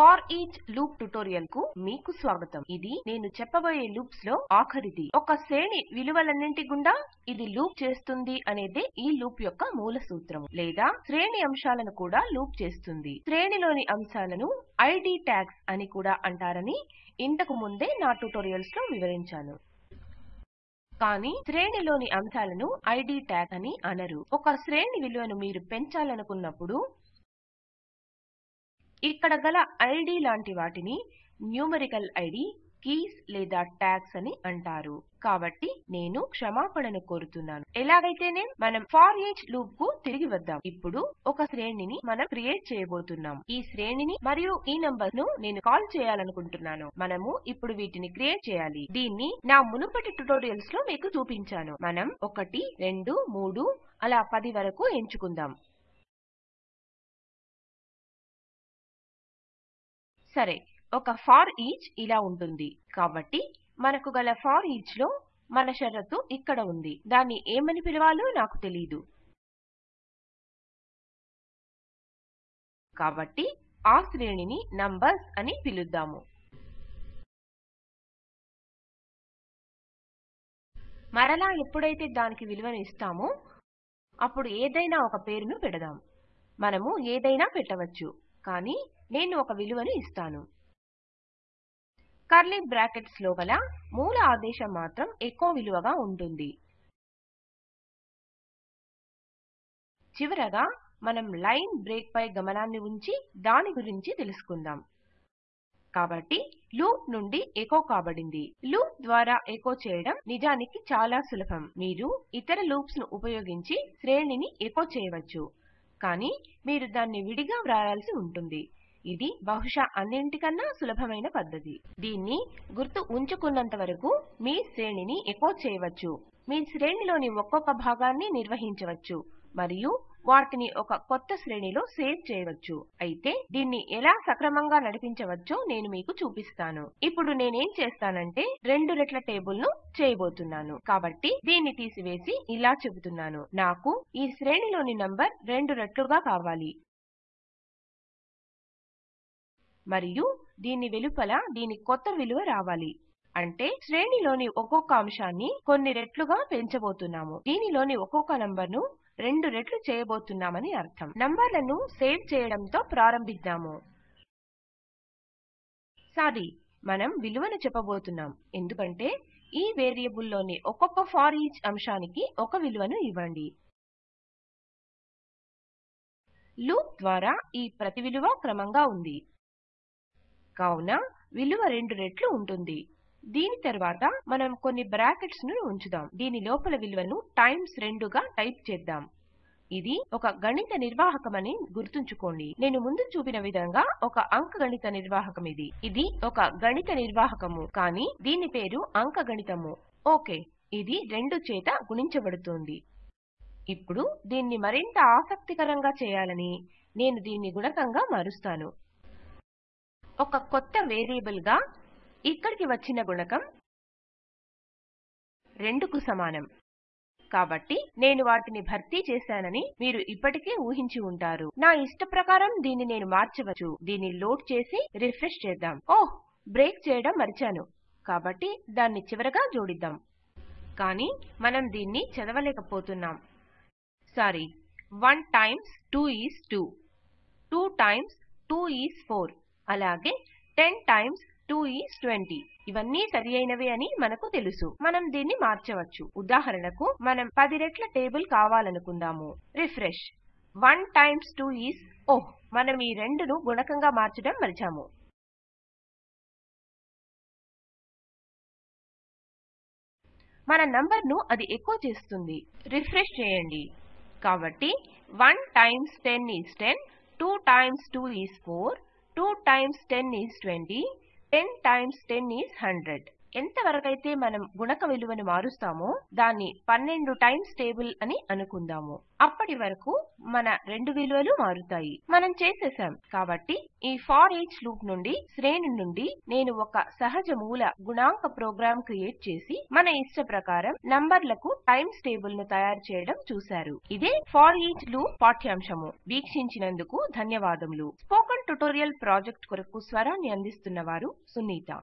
Far each loop ట్యుటోరియల్కు మీకు స్వాగతం. ఇది నేను చెప్పబోయే లూప్స్లో ఆఖరిది. ఒక శ్రేణి విలువలన్నింటి గుండా ఇది లూప్ చేస్తుంది అనేది ఈ లూప్ యొక్క మూల సూత్రం లేదా శ్రేణి అంశాలను కూడా లూప్ చేస్తుంది. శ్రేణిలోని అంశాలను ఐడి ట్యాగ్స్ అని కూడా అంటారని ఇంతకు ముందే నా ట్యుటోరియల్స్లో వివరించాను. కానీ శ్రేణిలోని అంశాలను ఐడి ట్యాగ్ అని అనరు. ఒక శ్రేణి విలువను మీరు పెంచాలనుకున్నప్పుడు ఇక్కడ గల ఐడి లాంటి వాటిని న్యూమరికల్ ఐడి కీస్ లేదా ట్యాగ్స్ అని అంటారు. కాబట్టి నేను క్షమాపణను కోరుతున్నాను. ఎలాగైతేనే మనం ఫార్ ఏజ్ లూప్కు తిరిగి వద్దాం ఇప్పుడు ఒక శ్రేణిని మనం క్రియేట్ చేయబోతున్నాం. ఈ శ్రేణిని మరియు ఈ నంబర్ను నేను కాల్ చేయాలనుకుంటున్నాను. మనము ఇప్పుడు వీటిని క్రియేట్ చేయాలి. దీన్ని నా మునుపటి ట్యుటోరియల్స్లో మీకు చూపించాను. మనం ఒకటి రెండు మూడు అలా పది వరకు ఎంచుకుందాం. సరే ఒక ఫార్ ఈచ్ ఇలా ఉంటుంది. కాబట్టి మనకు గల ఫార్ ఈచ్లో మన షరతు ఇక్కడ ఉంది. దాన్ని ఏమని పిలవాలో నాకు తెలీదు. కాబట్టి ఆ శ్రేణిని నంబర్స్ అని పిలుద్దాము. మరలా ఎప్పుడైతే దానికి విలువను ఇస్తామో అప్పుడు ఏదైనా ఒక పేరును పెడదాం. మనము ఏదైనా పెట్టవచ్చు. కానీ నేను ఒక విలువను ఇస్తాను. కర్లీ బ్రాకెట్స్ లోపల మూల ఆదేశం మాత్రం ఎక్కువ విలువగా ఉంటుంది. చివరగా మనం లైన్ బ్రేక్ పై గమనాన్ని ఉంచి దాని గురించి తెలుసుకుందాం. కాబట్టి లూప్ నుండి ఎకో కాబడింది. లూప్ ద్వారా ఎకో చేయడం నిజానికి చాలా సులభం. మీరు ఇతర లూప్స్ను ఉపయోగించి శ్రేణిని ఎకో చేయవచ్చు. కానీ మీరు దాన్ని విడిగా వ్రాయాల్సి ఉంటుంది. ఇది బహుశా అన్నింటికన్నా సులభమైన పద్ధతి. దీన్ని గుర్తు ఉంచుకున్నంత వరకు మీ శ్రేణిని ఎకో చేయవచ్చు. మీ శ్రేణిలోని ఒక్కొక్క భాగాన్ని నిర్వహించవచ్చు మరియు వాటిని ఒక కొత్త శ్రేణిలో సేవ్ చేయవచ్చు. అయితే దీన్ని ఎలా సక్రమంగా నడిపించవచ్చో నేను మీకు చూపిస్తాను. ఇప్పుడు నేనేం చేస్తానంటే రెండు రెట్ల టేబుల్ను చేయబోతున్నాను. కాబట్టి దీన్ని తీసివేసి ఇలా చెబుతున్నాను. నాకు ఈ శ్రేణిలోని నంబర్ రెండు రెట్లుగా కావాలి. మరియు దీని వెలుపల దీని కొత్త విలువ రావాలి. అంటే శ్రేణిలోని ఒక్కొక్క అంశాన్ని కొన్ని రెట్లుగా పెంచబోతున్నాము. దీనిలోని ఒక్కొక్క నంబర్ను రెండు రెట్లు చేయబోతున్నామని అర్థం. నంబర్లను సేవ్ చేయడంతో ప్రారంభిద్దాము. సారీ మనం విలువను చెప్పబోతున్నాం. ఎందుకంటే ఈ వేరియబుల్లోని ఒక్కొక్క ఫార్ ఈచ్ అంశానికి ఒక విలువను ఇవ్వండి. లూప్ ద్వారా ఈ ప్రతి విలువ క్రమంగా ఉంది. కావున విలువ రెండు రెట్లు ఉంటుంది. దీని తర్వాత మనం కొన్ని బ్రాకెట్స్ను ఉంచుదాం. దీని లోపల విలువను టైమ్స్ రెండుగా టైప్ చేద్దాం. ఇది ఒక గణిత నిర్వాహకమని గుర్తుంచుకోండి. నేను ముందు చూపిన విధంగా ఒక అంకగణిత నిర్వాహకం ఇది. ఇది ఒక గణిత నిర్వాహకము కానీ దీని పేరు అంకగణితము ఓకే ఇది రెండు చేత గుణించబడుతుంది. ఇప్పుడు దీన్ని మరింత ఆసక్తికరంగా చేయాలని నేను దీన్ని గుణకంగా మారుస్తాను. ఒక కొత్త వేరియబుల్గా ఇక్కడికి వచ్చిన గుణకం 2 కు సమానం. కాబట్టి నేను వాటిని భర్తీ చేశానని మీరు ఇప్పటికే ఊహించి ఉంటారు. నా ఇష్ట ప్రకారం దీన్ని నేను మార్చవచ్చు. దీన్ని లోడ్ చేసి రిఫ్రెష్ చేద్దాం. ఓహ్! బ్రేక్ చేయడం మరిచాను. కాబట్టి దాన్ని చివరగా జోడిద్దాం. కానీ మనం దీన్ని చదవలేకపోతున్నాం. Sorry 1 times 2 is 2 2 times 2 is 4 అలాగే 10 టైమ్స్ 2 ఈస్ 20 ఇవన్నీ సరి అయినవే అని మనకు తెలుసు. మనం దీన్ని మార్చవచ్చు. ఉదాహరణకు మనం 10 రెట్ల టేబుల్ కావాలనుకుందాము. రిఫ్రెష్. 1 టైమ్స్ 2 ఈస్ ఓహ్ మనం ఈ రెండును గుణకంగా మార్చడం మరిచాము. మన నంబర్ను అది ఎకో చేస్తుంది. రిఫ్రెష్ చేయండి. కాబట్టి 1 times 10 is 10 2 times 2 is 4 2 times 10 is 20, 10 times 10 is 100. ఎంతవరకైతే మనం గుణక విలువను మారుస్తామో దాన్ని 12 టైమ్స్ టేబుల్ అని అనుకుందాము. అప్పటి వరకు మన రెండు విలువలు మారుతాయి. మనం చేసేసాం కాబట్టి ఈ ఫార్ ఈచ్ లూప్ నుండి శ్రేణి నుండి నేను ఒక సహజ మూల గుణాంక ప్రోగ్రాం క్రియేట్ చేసి మన ఇష్ట ప్రకారం నంబర్లకు టైమ్స్ టేబుల్ను తయారు చేయడం చూశారు. ఇదే ఫార్ ఈచ్ లూప్ పాఠ్యాంశము. వీక్షించినందుకు ధన్యవాదములు. స్పోకన్ ట్యుటోరియల్ ప్రాజెక్ట్ కొరకు స్వరాన్ని అందిస్తున్నవారు సునీత.